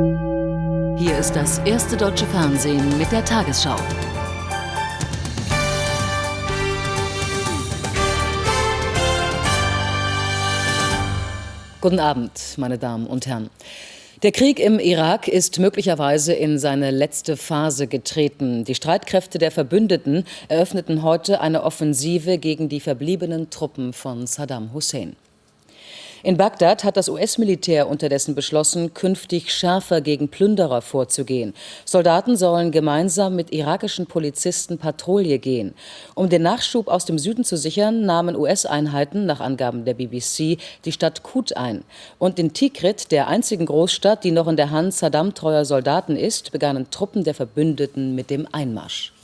Hier ist das erste deutsche Fernsehen mit der Tagesschau. Guten Abend, meine Damen und Herren. Der Krieg im Irak ist möglicherweise in seine letzte Phase getreten. Die Streitkräfte der Verbündeten eröffneten heute eine Offensive gegen die verbliebenen Truppen von Saddam Hussein. In Bagdad hat das US-Militär unterdessen beschlossen, künftig schärfer gegen Plünderer vorzugehen. Soldaten sollen gemeinsam mit irakischen Polizisten Patrouille gehen. Um den Nachschub aus dem Süden zu sichern, nahmen US-Einheiten nach Angaben der BBC die Stadt Kut ein. Und in Tikrit, der einzigen Großstadt, die noch in der Hand Saddam-treuer Soldaten ist, begannen Truppen der Verbündeten mit dem Einmarsch.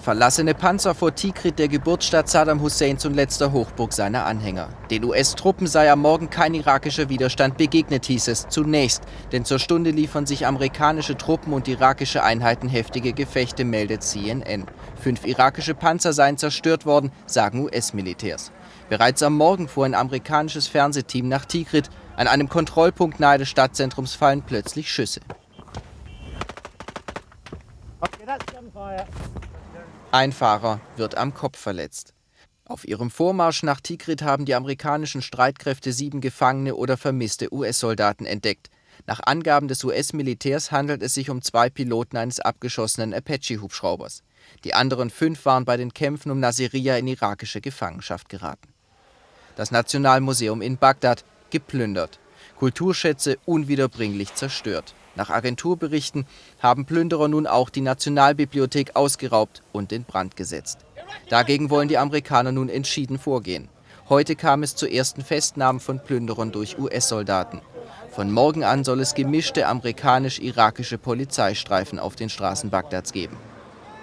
Verlassene Panzer vor Tikrit, der Geburtsstadt Saddam Husseins und letzter Hochburg seiner Anhänger. Den US-Truppen sei am Morgen kein irakischer Widerstand begegnet, hieß es zunächst. Denn zur Stunde liefern sich amerikanische Truppen und irakische Einheiten heftige Gefechte, meldet CNN. Fünf irakische Panzer seien zerstört worden, sagen US-Militärs. Bereits am Morgen fuhr ein amerikanisches Fernsehteam nach Tikrit. An einem Kontrollpunkt nahe des Stadtzentrums fallen plötzlich Schüsse. Ein Fahrer wird am Kopf verletzt. Auf ihrem Vormarsch nach Tikrit haben die amerikanischen Streitkräfte sieben gefangene oder vermisste US-Soldaten entdeckt. Nach Angaben des US-Militärs handelt es sich um zwei Piloten eines abgeschossenen Apache-Hubschraubers. Die anderen fünf waren bei den Kämpfen um Nasiriyah in irakische Gefangenschaft geraten. Das Nationalmuseum in Bagdad geplündert. Kulturschätze unwiederbringlich zerstört. Nach Agenturberichten haben Plünderer nun auch die Nationalbibliothek ausgeraubt und in Brand gesetzt. Dagegen wollen die Amerikaner nun entschieden vorgehen. Heute kam es zu ersten Festnahmen von Plünderern durch US-Soldaten. Von morgen an soll es gemischte amerikanisch-irakische Polizeistreifen auf den Straßen Bagdads geben.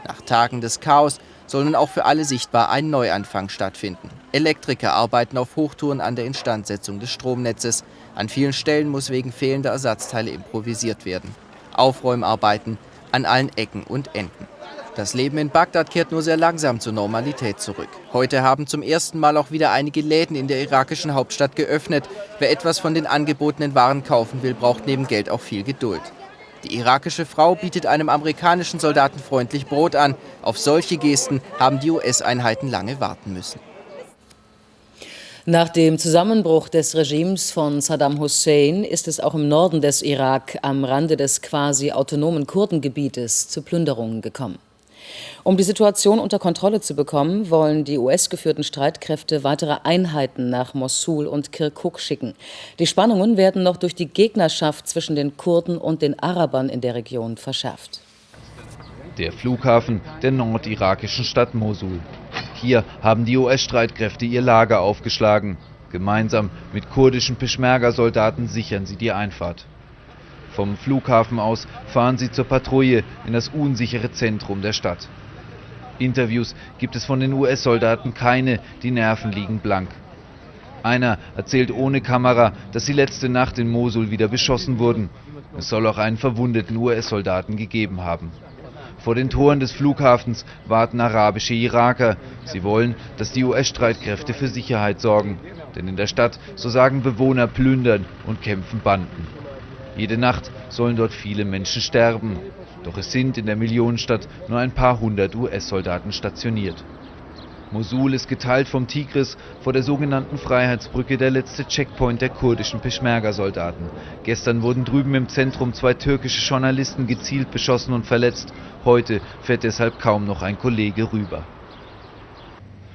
Nach Tagen des Chaos soll nun auch für alle sichtbar ein Neuanfang stattfinden. Elektriker arbeiten auf Hochtouren an der Instandsetzung des Stromnetzes. An vielen Stellen muss wegen fehlender Ersatzteile improvisiert werden. Aufräumarbeiten an allen Ecken und Enden. Das Leben in Bagdad kehrt nur sehr langsam zur Normalität zurück. Heute haben zum ersten Mal auch wieder einige Läden in der irakischen Hauptstadt geöffnet. Wer etwas von den angebotenen Waren kaufen will, braucht neben Geld auch viel Geduld. Die irakische Frau bietet einem amerikanischen Soldaten freundlich Brot an. Auf solche Gesten haben die US-Einheiten lange warten müssen. Nach dem Zusammenbruch des Regimes von Saddam Hussein ist es auch im Norden des Irak am Rande des quasi autonomen Kurdengebietes zu Plünderungen gekommen. Um die Situation unter Kontrolle zu bekommen, wollen die US-geführten Streitkräfte weitere Einheiten nach Mosul und Kirkuk schicken. Die Spannungen werden noch durch die Gegnerschaft zwischen den Kurden und den Arabern in der Region verschärft. Der Flughafen der nordirakischen Stadt Mosul. Hier haben die US-Streitkräfte ihr Lager aufgeschlagen. Gemeinsam mit kurdischen Peschmerga-Soldaten sichern sie die Einfahrt. Vom Flughafen aus fahren sie zur Patrouille in das unsichere Zentrum der Stadt. Interviews gibt es von den US-Soldaten keine, die Nerven liegen blank. Einer erzählt ohne Kamera, dass sie letzte Nacht in Mosul wieder beschossen wurden. Es soll auch einen verwundeten US-Soldaten gegeben haben. Vor den Toren des Flughafens warten arabische Iraker. Sie wollen, dass die US-Streitkräfte für Sicherheit sorgen. Denn in der Stadt, so sagen Bewohner, plündern und kämpfen Banden. Jede Nacht sollen dort viele Menschen sterben. Doch es sind in der Millionenstadt nur ein paar hundert US-Soldaten stationiert. Mosul ist geteilt vom Tigris vor der sogenannten Freiheitsbrücke der letzte Checkpoint der kurdischen Peschmerga-Soldaten. Gestern wurden drüben im Zentrum zwei türkische Journalisten gezielt beschossen und verletzt. Heute fährt deshalb kaum noch ein Kollege rüber.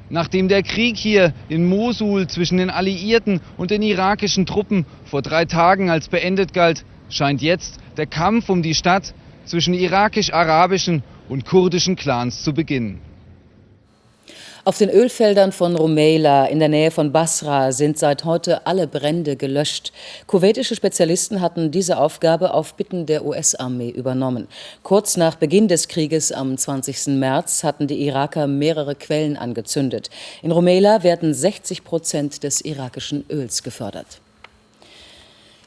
Nachdem der Krieg hier in Mosul zwischen den Alliierten und den irakischen Truppen vor drei Tagen als beendet galt, scheint jetzt der Kampf um die Stadt zwischen irakisch-arabischen und kurdischen Clans zu beginnen. Auf den Ölfeldern von Rumeila in der Nähe von Basra sind seit heute alle Brände gelöscht. Kuwaitische Spezialisten hatten diese Aufgabe auf Bitten der US-Armee übernommen. Kurz nach Beginn des Krieges am 20. März hatten die Iraker mehrere Quellen angezündet. In Rumeila werden 60 Prozent des irakischen Öls gefördert.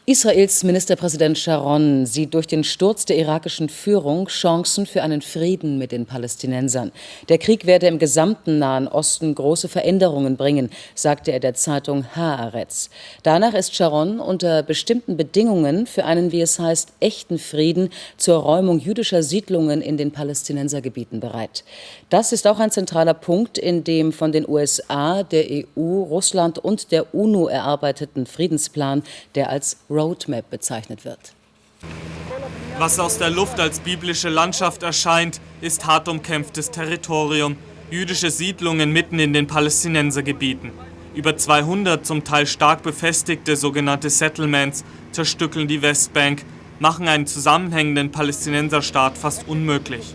Israels Ministerpräsident Sharon sieht durch den Sturz der irakischen Führung Chancen für einen Frieden mit den Palästinensern. Der Krieg werde im gesamten Nahen Osten große Veränderungen bringen, sagte er der Zeitung Haaretz. Danach ist Sharon unter bestimmten Bedingungen für einen, wie es heißt, echten Frieden zur Räumung jüdischer Siedlungen in den Palästinensergebieten bereit. Das ist auch ein zentraler Punkt in dem von den USA, der EU, Russland und der UNO erarbeiteten Friedensplan, der als Roadmap bezeichnet wird. Was aus der Luft als biblische Landschaft erscheint, ist hart umkämpftes Territorium, jüdische Siedlungen mitten in den Palästinensergebieten. Über 200 zum Teil stark befestigte sogenannte Settlements zerstückeln die Westbank, machen einen zusammenhängenden Palästinenserstaat fast unmöglich.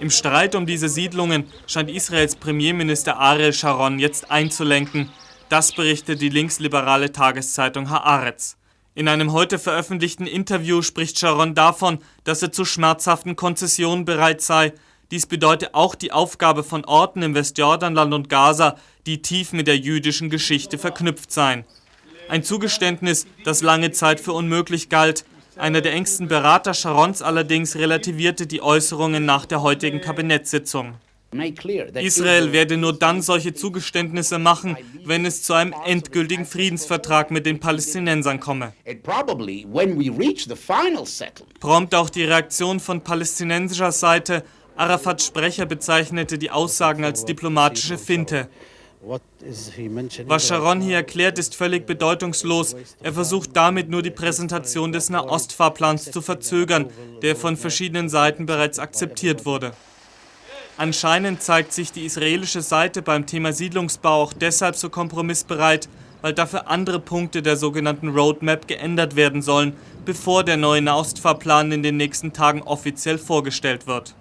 Im Streit um diese Siedlungen scheint Israels Premierminister Ariel Sharon jetzt einzulenken. Das berichtet die linksliberale Tageszeitung Haaretz. In einem heute veröffentlichten Interview spricht Sharon davon, dass er zu schmerzhaften Konzessionen bereit sei. Dies bedeute auch die Aufgabe von Orten im Westjordanland und Gaza, die tief mit der jüdischen Geschichte verknüpft seien. Ein Zugeständnis, das lange Zeit für unmöglich galt. Einer der engsten Berater Sharons allerdings relativierte die Äußerungen nach der heutigen Kabinettssitzung. Israel werde nur dann solche Zugeständnisse machen, wenn es zu einem endgültigen Friedensvertrag mit den Palästinensern komme. Prompt auch die Reaktion von palästinensischer Seite. Arafats Sprecher bezeichnete die Aussagen als diplomatische Finte. Was Sharon hier erklärt, ist völlig bedeutungslos. Er versucht damit nur die Präsentation des Nahostfahrplans zu verzögern, der von verschiedenen Seiten bereits akzeptiert wurde. Anscheinend zeigt sich die israelische Seite beim Thema Siedlungsbau auch deshalb so kompromissbereit, weil dafür andere Punkte der sogenannten Roadmap geändert werden sollen, bevor der neue Nahostfahrplan in den nächsten Tagen offiziell vorgestellt wird.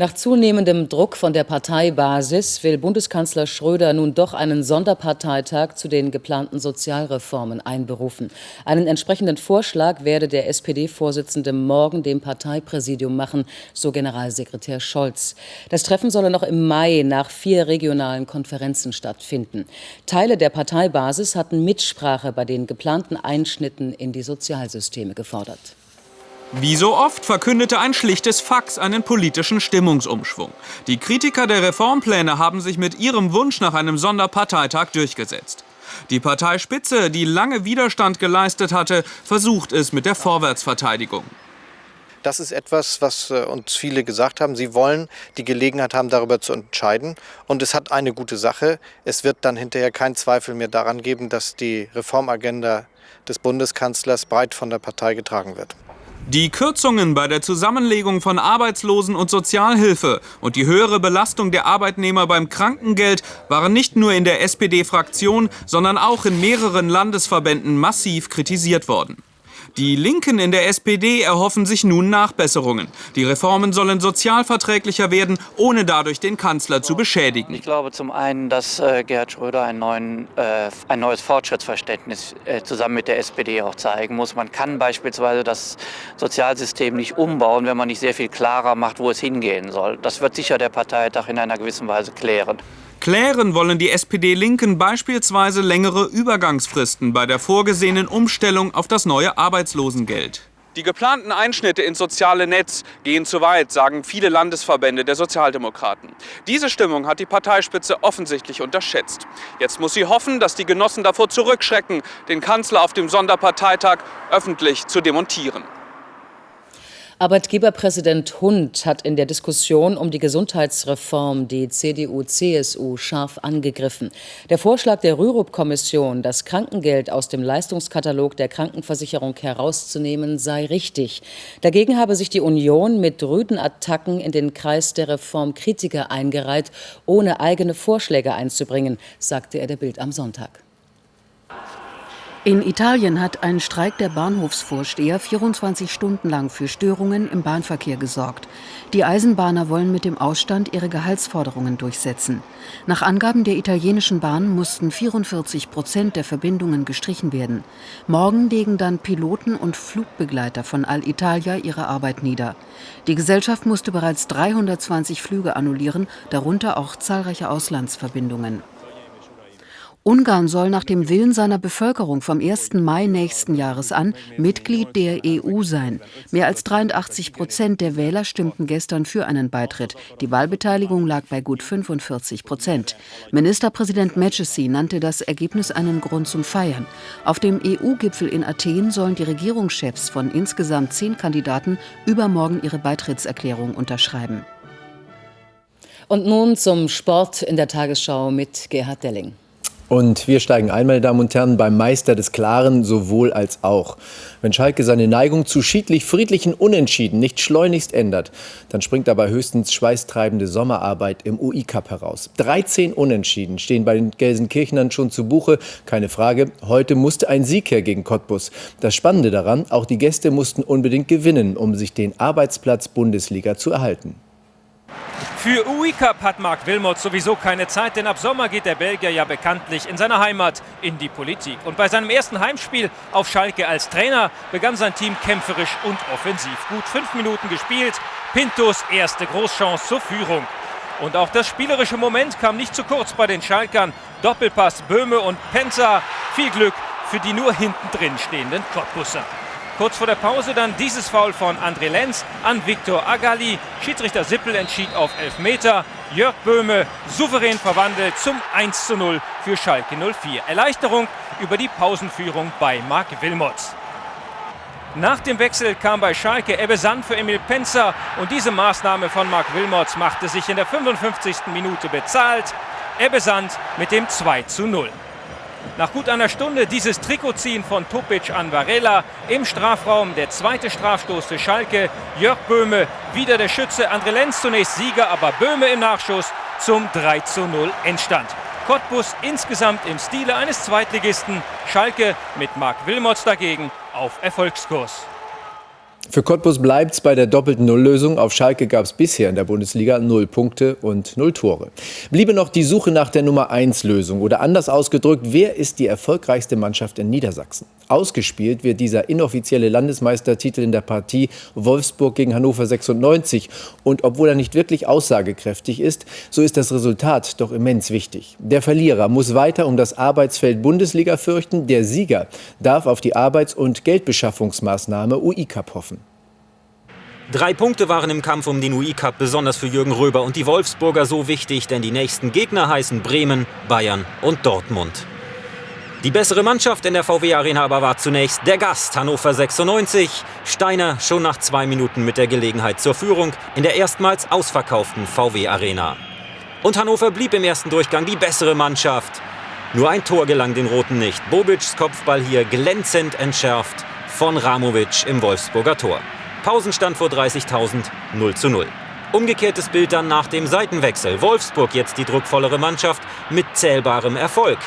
Nach zunehmendem Druck von der Parteibasis will Bundeskanzler Schröder nun doch einen Sonderparteitag zu den geplanten Sozialreformen einberufen. Einen entsprechenden Vorschlag werde der SPD-Vorsitzende morgen dem Parteipräsidium machen, so Generalsekretär Scholz. Das Treffen solle noch im Mai nach vier regionalen Konferenzen stattfinden. Teile der Parteibasis hatten Mitsprache bei den geplanten Einschnitten in die Sozialsysteme gefordert. Wie so oft verkündete ein schlichtes Fax einen politischen Stimmungsumschwung. Die Kritiker der Reformpläne haben sich mit ihrem Wunsch nach einem Sonderparteitag durchgesetzt. Die Parteispitze, die lange Widerstand geleistet hatte, versucht es mit der Vorwärtsverteidigung. Das ist etwas, was äh, uns viele gesagt haben. Sie wollen die Gelegenheit haben, darüber zu entscheiden. Und es hat eine gute Sache. Es wird dann hinterher kein Zweifel mehr daran geben, dass die Reformagenda des Bundeskanzlers breit von der Partei getragen wird. Die Kürzungen bei der Zusammenlegung von Arbeitslosen- und Sozialhilfe und die höhere Belastung der Arbeitnehmer beim Krankengeld waren nicht nur in der SPD-Fraktion, sondern auch in mehreren Landesverbänden massiv kritisiert worden. Die Linken in der SPD erhoffen sich nun Nachbesserungen. Die Reformen sollen sozialverträglicher werden, ohne dadurch den Kanzler zu beschädigen. Ich glaube zum einen, dass äh, Gerhard Schröder ein, neuen, äh, ein neues Fortschrittsverständnis äh, zusammen mit der SPD auch zeigen muss. Man kann beispielsweise das Sozialsystem nicht umbauen, wenn man nicht sehr viel klarer macht, wo es hingehen soll. Das wird sicher der Parteitag in einer gewissen Weise klären. Klären wollen die SPD-Linken beispielsweise längere Übergangsfristen bei der vorgesehenen Umstellung auf das neue Arbeitslosengeld. Die geplanten Einschnitte ins soziale Netz gehen zu weit, sagen viele Landesverbände der Sozialdemokraten. Diese Stimmung hat die Parteispitze offensichtlich unterschätzt. Jetzt muss sie hoffen, dass die Genossen davor zurückschrecken, den Kanzler auf dem Sonderparteitag öffentlich zu demontieren. Arbeitgeberpräsident Hund hat in der Diskussion um die Gesundheitsreform die CDU-CSU scharf angegriffen. Der Vorschlag der Rürup-Kommission, das Krankengeld aus dem Leistungskatalog der Krankenversicherung herauszunehmen, sei richtig. Dagegen habe sich die Union mit rüden Attacken in den Kreis der Reformkritiker eingereiht, ohne eigene Vorschläge einzubringen, sagte er der Bild am Sonntag. In Italien hat ein Streik der Bahnhofsvorsteher 24 Stunden lang für Störungen im Bahnverkehr gesorgt. Die Eisenbahner wollen mit dem Ausstand ihre Gehaltsforderungen durchsetzen. Nach Angaben der italienischen Bahn mussten 44 Prozent der Verbindungen gestrichen werden. Morgen legen dann Piloten und Flugbegleiter von Alitalia ihre Arbeit nieder. Die Gesellschaft musste bereits 320 Flüge annullieren, darunter auch zahlreiche Auslandsverbindungen. Ungarn soll nach dem Willen seiner Bevölkerung vom 1. Mai nächsten Jahres an Mitglied der EU sein. Mehr als 83 Prozent der Wähler stimmten gestern für einen Beitritt. Die Wahlbeteiligung lag bei gut 45 Prozent. Ministerpräsident Mecesi nannte das Ergebnis einen Grund zum Feiern. Auf dem EU-Gipfel in Athen sollen die Regierungschefs von insgesamt zehn Kandidaten übermorgen ihre Beitrittserklärung unterschreiben. Und nun zum Sport in der Tagesschau mit Gerhard Delling. Und wir steigen ein, meine Damen und Herren, beim Meister des Klaren sowohl als auch. Wenn Schalke seine Neigung zu schiedlich-friedlichen Unentschieden nicht schleunigst ändert, dann springt dabei höchstens schweißtreibende Sommerarbeit im UI-Cup heraus. 13 Unentschieden stehen bei den Gelsenkirchenern schon zu Buche, keine Frage. Heute musste ein Sieg her gegen Cottbus. Das Spannende daran, auch die Gäste mussten unbedingt gewinnen, um sich den Arbeitsplatz Bundesliga zu erhalten. Für UI Cup hat Marc Wilmot sowieso keine Zeit, denn ab Sommer geht der Belgier ja bekanntlich in seiner Heimat in die Politik. Und bei seinem ersten Heimspiel auf Schalke als Trainer begann sein Team kämpferisch und offensiv. Gut fünf Minuten gespielt, Pintos erste Großchance zur Führung. Und auch das spielerische Moment kam nicht zu kurz bei den Schalkern. Doppelpass Böhme und Penzer. Viel Glück für die nur hinten drin stehenden Cottbusser. Kurz vor der Pause dann dieses Foul von André Lenz an Viktor Agali. Schiedsrichter Sippel entschied auf 11 Meter. Jörg Böhme souverän verwandelt zum 1 zu 0 für Schalke 04. Erleichterung über die Pausenführung bei Marc Wilmots. Nach dem Wechsel kam bei Schalke Ebbe Sand für Emil Penzer und diese Maßnahme von Marc Wilmots machte sich in der 55. Minute bezahlt. Ebbe Sand mit dem 2 zu 0. Nach gut einer Stunde dieses Trikotziehen von Topic an Varela im Strafraum. Der zweite Strafstoß für Schalke. Jörg Böhme, wieder der Schütze. André Lenz zunächst Sieger, aber Böhme im Nachschuss zum 3 zu 0 Endstand. Cottbus insgesamt im Stile eines Zweitligisten. Schalke mit Marc Wilmots dagegen auf Erfolgskurs. Für Cottbus bleibt es bei der doppelten Nulllösung. Auf Schalke gab es bisher in der Bundesliga null Punkte und null Tore. Bliebe noch die Suche nach der Nummer 1 Lösung oder anders ausgedrückt, wer ist die erfolgreichste Mannschaft in Niedersachsen? Ausgespielt wird dieser inoffizielle Landesmeistertitel in der Partie Wolfsburg gegen Hannover 96. Und obwohl er nicht wirklich aussagekräftig ist, so ist das Resultat doch immens wichtig. Der Verlierer muss weiter um das Arbeitsfeld Bundesliga fürchten. Der Sieger darf auf die Arbeits- und Geldbeschaffungsmaßnahme UI-Cup hoffen. Drei Punkte waren im Kampf um den UI-Cup besonders für Jürgen Röber und die Wolfsburger so wichtig, denn die nächsten Gegner heißen Bremen, Bayern und Dortmund. Die bessere Mannschaft in der VW-Arena aber war zunächst der Gast Hannover 96. Steiner schon nach zwei Minuten mit der Gelegenheit zur Führung in der erstmals ausverkauften VW-Arena. Und Hannover blieb im ersten Durchgang die bessere Mannschaft. Nur ein Tor gelang den Roten nicht. Bobic's Kopfball hier glänzend entschärft von Ramovic im Wolfsburger Tor. Pausenstand vor 30.000, 0 zu 0. Umgekehrtes Bild dann nach dem Seitenwechsel. Wolfsburg jetzt die druckvollere Mannschaft mit zählbarem Erfolg.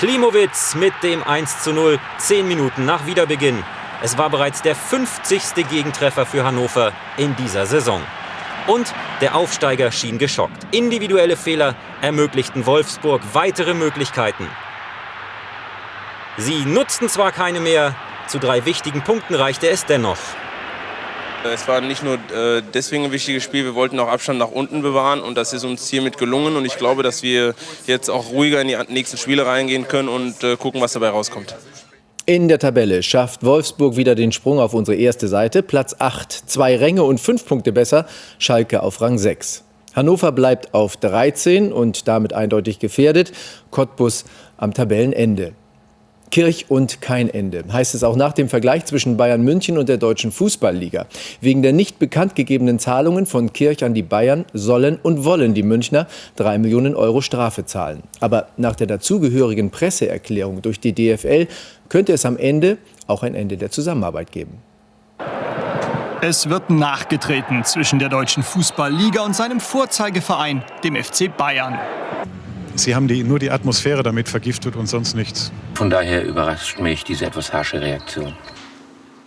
Klimowitz mit dem 1 zu 0, 10 Minuten nach Wiederbeginn. Es war bereits der 50. Gegentreffer für Hannover in dieser Saison. Und der Aufsteiger schien geschockt. Individuelle Fehler ermöglichten Wolfsburg weitere Möglichkeiten. Sie nutzten zwar keine mehr, zu drei wichtigen Punkten reichte es dennoch. Es war nicht nur äh, deswegen ein wichtiges Spiel, wir wollten auch Abstand nach unten bewahren und das ist uns hiermit gelungen und ich glaube, dass wir jetzt auch ruhiger in die nächsten Spiele reingehen können und äh, gucken, was dabei rauskommt. In der Tabelle schafft Wolfsburg wieder den Sprung auf unsere erste Seite. Platz 8, zwei Ränge und fünf Punkte besser. Schalke auf Rang 6. Hannover bleibt auf 13 und damit eindeutig gefährdet. Cottbus am Tabellenende. Kirch und kein Ende, heißt es auch nach dem Vergleich zwischen Bayern München und der Deutschen Fußballliga. Wegen der nicht bekannt gegebenen Zahlungen von Kirch an die Bayern sollen und wollen die Münchner drei Millionen Euro Strafe zahlen. Aber nach der dazugehörigen Presseerklärung durch die DFL könnte es am Ende auch ein Ende der Zusammenarbeit geben. Es wird nachgetreten zwischen der Deutschen Fußballliga und seinem Vorzeigeverein, dem FC Bayern. Sie haben die, nur die Atmosphäre damit vergiftet und sonst nichts. Von daher überrascht mich diese etwas harsche Reaktion.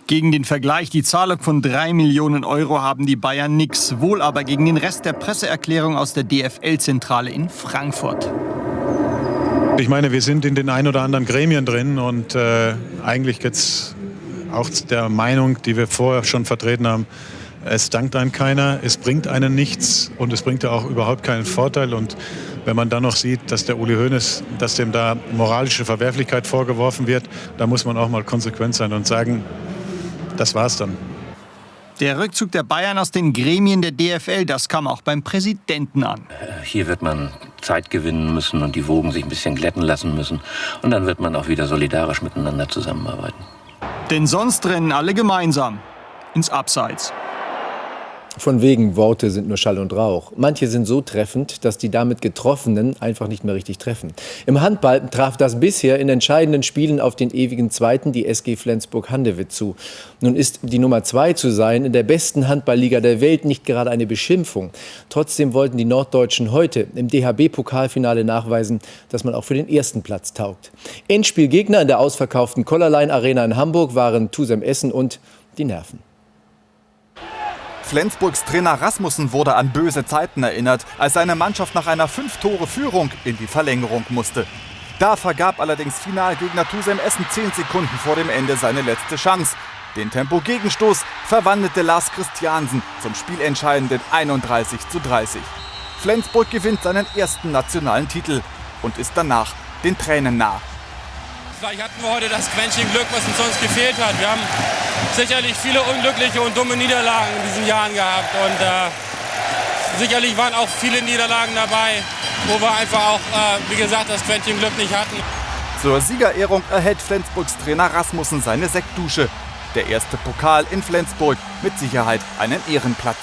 Gegen den Vergleich, die Zahlung von 3 Millionen Euro haben die Bayern nix, wohl aber gegen den Rest der Presseerklärung aus der DFL-Zentrale in Frankfurt. Ich meine, wir sind in den ein oder anderen Gremien drin und äh, eigentlich es auch der Meinung, die wir vorher schon vertreten haben, es dankt einem keiner, es bringt einen nichts und es bringt ja auch überhaupt keinen Vorteil. Und Wenn man dann noch sieht, dass der Uli Hoeneß, dass dem da moralische Verwerflichkeit vorgeworfen wird, da muss man auch mal konsequent sein und sagen, das war's dann. Der Rückzug der Bayern aus den Gremien der DFL, das kam auch beim Präsidenten an. Hier wird man Zeit gewinnen müssen und die Wogen sich ein bisschen glätten lassen müssen. Und dann wird man auch wieder solidarisch miteinander zusammenarbeiten. Denn sonst rennen alle gemeinsam ins Abseits. Von wegen Worte sind nur Schall und Rauch. Manche sind so treffend, dass die damit Getroffenen einfach nicht mehr richtig treffen. Im Handball traf das bisher in entscheidenden Spielen auf den ewigen Zweiten die SG Flensburg-Handewitt zu. Nun ist die Nummer zwei zu sein in der besten Handballliga der Welt nicht gerade eine Beschimpfung. Trotzdem wollten die Norddeutschen heute im DHB-Pokalfinale nachweisen, dass man auch für den ersten Platz taugt. Endspielgegner in der ausverkauften Collarline Arena in Hamburg waren Tusem Essen und die Nerven. Flensburgs Trainer Rasmussen wurde an böse Zeiten erinnert, als seine Mannschaft nach einer Fünf-Tore-Führung in die Verlängerung musste. Da vergab allerdings Finalgegner Tusem Essen zehn Sekunden vor dem Ende seine letzte Chance. Den Tempo-Gegenstoß verwandelte Lars Christiansen zum spielentscheidenden 31 zu 30. Flensburg gewinnt seinen ersten nationalen Titel und ist danach den Tränen nah. Vielleicht hatten wir heute das Quäntchen Glück, was uns sonst gefehlt hat. Wir haben sicherlich viele unglückliche und dumme Niederlagen in diesen Jahren gehabt. Und äh, sicherlich waren auch viele Niederlagen dabei, wo wir einfach auch, äh, wie gesagt, das Quäntchen Glück nicht hatten. Zur Siegerehrung erhält Flensburgs Trainer Rasmussen seine Sektdusche. Der erste Pokal in Flensburg mit Sicherheit einen Ehrenplatz.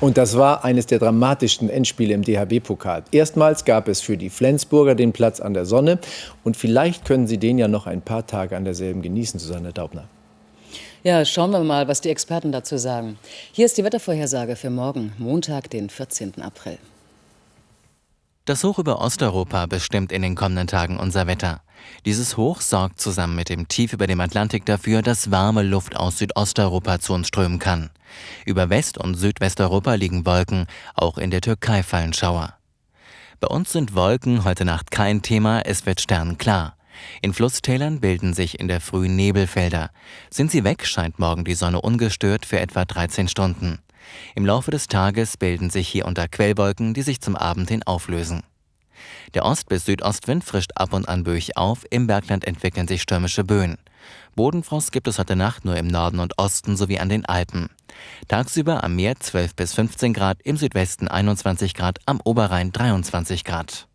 Und das war eines der dramatischsten Endspiele im DHB-Pokal. Erstmals gab es für die Flensburger den Platz an der Sonne. Und vielleicht können sie den ja noch ein paar Tage an derselben genießen, Susanne Daubner. Ja, schauen wir mal, was die Experten dazu sagen. Hier ist die Wettervorhersage für morgen, Montag, den 14. April. Das Hoch über Osteuropa bestimmt in den kommenden Tagen unser Wetter. Dieses Hoch sorgt zusammen mit dem Tief über dem Atlantik dafür, dass warme Luft aus Südosteuropa zu uns strömen kann. Über West- und Südwesteuropa liegen Wolken, auch in der Türkei fallen Schauer. Bei uns sind Wolken heute Nacht kein Thema, es wird sternklar. In Flusstälern bilden sich in der Früh Nebelfelder. Sind sie weg, scheint morgen die Sonne ungestört für etwa 13 Stunden. Im Laufe des Tages bilden sich hier unter Quellwolken, die sich zum Abend hin auflösen. Der Ost- bis Südostwind frischt ab und an böig auf, im Bergland entwickeln sich stürmische Böen. Bodenfrost gibt es heute Nacht nur im Norden und Osten sowie an den Alpen. Tagsüber am Meer 12 bis 15 Grad, im Südwesten 21 Grad, am Oberrhein 23 Grad.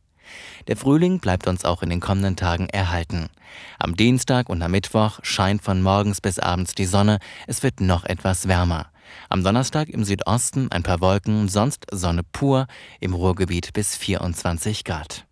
Der Frühling bleibt uns auch in den kommenden Tagen erhalten. Am Dienstag und am Mittwoch scheint von morgens bis abends die Sonne, es wird noch etwas wärmer. Am Donnerstag im Südosten ein paar Wolken, sonst Sonne pur, im Ruhrgebiet bis 24 Grad.